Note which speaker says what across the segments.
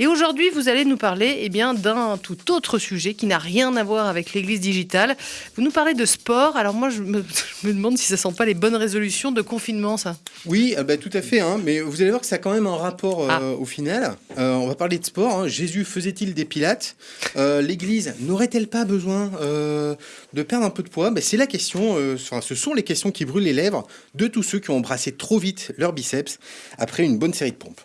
Speaker 1: Et aujourd'hui, vous allez nous parler eh bien, d'un tout autre sujet qui n'a rien à voir avec l'église digitale. Vous nous parlez de sport. Alors moi, je me, demande si ça ne sent pas les bonnes résolutions de confinement, ça.
Speaker 2: Oui, bah, tout à fait. Hein. mais vous allez voir que ça a quand même un rapport euh, ah. au final. Euh, on va parler de sport. Hein. Jésus faisait-il des pilates? Euh, L'église n'aurait-elle pas besoin de perdre un peu de poids? Bah, C'est la question. Ce sont les questions qui brûlent les lèvres de tous ceux qui ont embrassé trop vite leur biceps après une bonne série de pompes.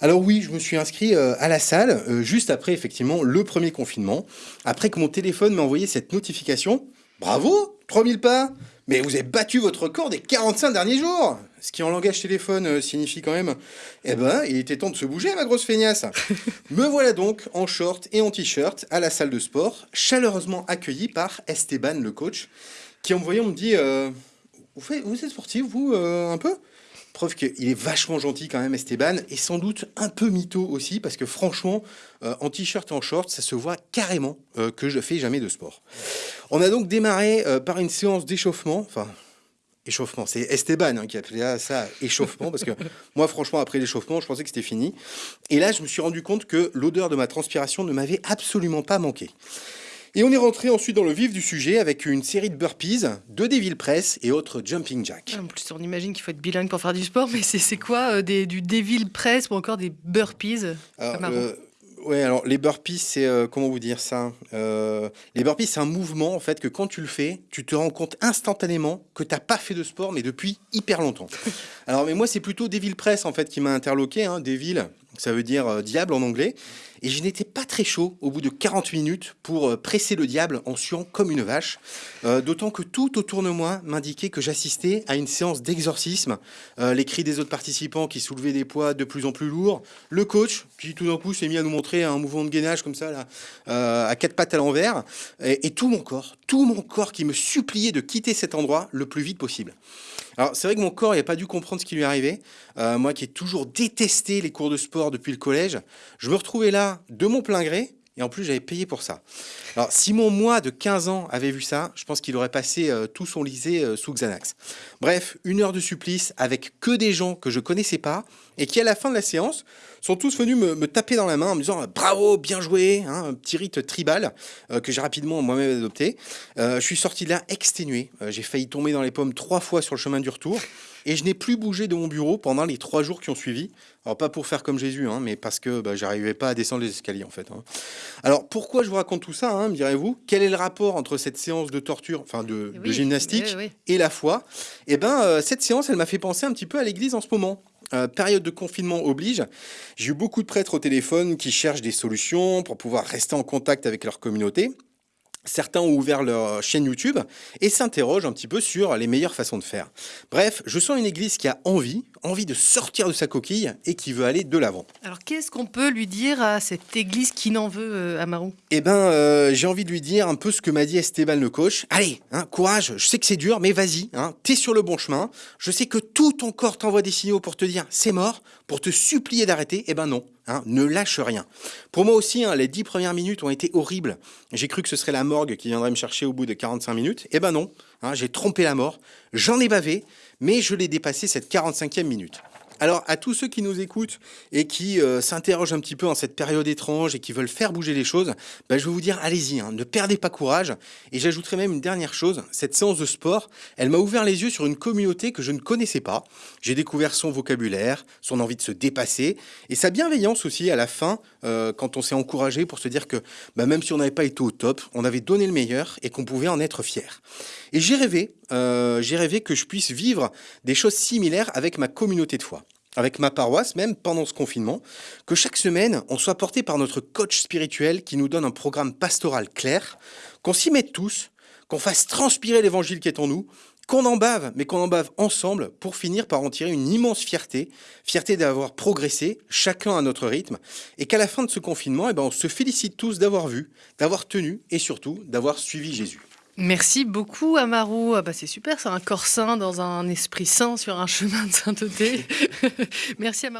Speaker 2: Alors oui, je me suis inscrit à la salle juste après effectivement le premier confinement, après que mon téléphone m'a envoyé cette notification. Bravo, 3000 pas. Mais vous avez battu votre record des 45 derniers jours. Ce qui en langage téléphone euh, signifie quand même, eh ben, il était temps de se bouger, ma grosse feignasse. Me voilà donc en short et en t-shirt à la salle de sport, chaleureusement accueilli par Esteban, le coach, qui en me voyant me dit euh, vous, faites, vous êtes sportif, vous, euh, un peu? Preuve qu'il est vachement gentil quand même, Esteban, et sans doute un peu mytho aussi, parce que franchement, euh, en t-shirt et en short, ça se voit carrément euh, que je ne fais jamais de sport. On a donc démarré euh, par une séance d'échauffement, enfin, échauffement, c'est Esteban hein, qui appelait ça échauffement, parce que moi, franchement, après l'échauffement, je pensais que c'était fini. Et là, je me suis rendu compte que l'odeur de ma transpiration ne m'avait absolument pas manqué. Et on est rentré ensuite dans le vif du sujet avec une série de burpees, de Devil Press et autres jumping jacks.
Speaker 1: En plus, on imagine qu'il faut être bilingue pour faire du sport, mais c'est quoi euh, des, du Devil Press ou encore des burpees?
Speaker 2: Euh, Ouais, alors les burpees, c'est euh, comment vous dire ça Les burpees, c'est un mouvement en fait que quand tu le fais, tu te rends compte instantanément que tu n'as pas fait de sport, mais depuis hyper longtemps. alors, mais moi, c'est plutôt Devil Press en fait qui m'a interloqué. Hein, Devil, ça veut dire diable en anglais. Et je n'étais pas très chaud au bout de 40 minutes pour euh, presser le diable en suant comme une vache. Euh, d'autant que tout autour de moi m'indiquait que j'assistais à une séance d'exorcisme. Euh, les cris des autres participants qui soulevaient des poids de plus en plus lourds. Le coach qui tout d'un coup s'est mis à nous montrer un mouvement de gainage comme ça, là, à quatre pattes à l'envers. Et tout mon corps, tout mon corps qui me suppliait de quitter cet endroit le plus vite possible. Alors c'est vrai que mon corps n'a pas dû comprendre ce qui lui arrivait. moi qui ai toujours détesté les cours de sport depuis le collège, je me retrouvais là de mon plein gré, et en plus j'avais payé pour ça. Alors si mon moi de 15 ans avait vu ça, je pense qu'il aurait passé euh, tout son lycée euh, sous Xanax. Bref, une heure de supplice avec que des gens que je connaissais pas, et qui à la fin de la séance sont tous venus me, taper dans la main en me disant bravo, bien joué, hein, un petit rite tribal euh, que j'ai rapidement moi-même adopté. je suis sorti de là exténué, j'ai failli tomber dans les pommes trois fois sur le chemin du retour, et je n'ai plus bougé de mon bureau pendant les trois jours qui ont suivi. Alors pas pour faire comme Jésus, hein, mais parce que bah, j'arrivais pas à descendre les escaliers en fait. Hein. Alors pourquoi je vous raconte tout ça, hein, me direz-vous? Quel est le rapport entre cette séance de torture, enfin de, gymnastique, et la foi? Eh ben euh, cette séance, elle m'a fait penser un petit peu à l'église en ce moment. Euh, période de confinement oblige, j'ai eu beaucoup de prêtres au téléphone qui cherchent des solutions pour pouvoir rester en contact avec leur communauté. Certains ont ouvert leur chaîne YouTube et s'interrogent un petit peu sur les meilleures façons de faire. Bref, je sens une église qui a envie, envie de sortir de sa coquille et qui veut aller de l'avant.
Speaker 1: Alors qu'est-ce qu'on peut lui dire à cette église qui n'en veut, euh, Amarou
Speaker 2: Eh ben, euh, j'ai envie de lui dire un peu ce que m'a dit Esteban le coach. Allez, hein, courage, je sais que c'est dur, mais vas-y, hein, t'es sur le bon chemin. Je sais que tout ton corps t'envoie des signaux pour te dire c'est mort, pour te supplier d'arrêter. Eh ben non, hein, ne lâche rien. Pour moi aussi, hein, les dix premières minutes ont été horribles. J'ai cru que ce serait la morgue qui viendrait me chercher au bout de 45 minutes. Eh ben non, hein, j'ai trompé la mort, j'en ai bavé, mais je l'ai dépassé cette 45e minute. Alors, à tous ceux qui nous écoutent et qui euh, s'interrogent un petit peu en cette période étrange et qui veulent faire bouger les choses, ben, je vais vous dire, allez-y, hein, ne perdez pas courage. Et j'ajouterai même une dernière chose, cette séance de sport, elle m'a ouvert les yeux sur une communauté que je ne connaissais pas. J'ai découvert son vocabulaire, son envie de se dépasser et sa bienveillance aussi à la fin, euh, quand on s'est encouragé pour se dire que ben, même si on n'avait pas été au top, on avait donné le meilleur et qu'on pouvait en être fier. Et j'ai rêvé, euh, j'ai rêvé que je puisse vivre des choses similaires avec ma communauté de foi avec ma paroisse même pendant ce confinement, que chaque semaine, on soit porté par notre coach spirituel qui nous donne un programme pastoral clair, qu'on s'y mette tous, qu'on fasse transpirer l'évangile qui est en nous, qu'on en bave, mais qu'on en bave ensemble pour finir par en tirer une immense fierté, fierté d'avoir progressé, chacun à notre rythme, et qu'à la fin de ce confinement, eh ben, on se félicite tous d'avoir vu, d'avoir tenu et surtout d'avoir suivi Jésus.
Speaker 1: Merci beaucoup, Amarou. Ah bah c'est super, c'est un corps sain dans un esprit sain sur un chemin de sainteté. Merci, Amarou.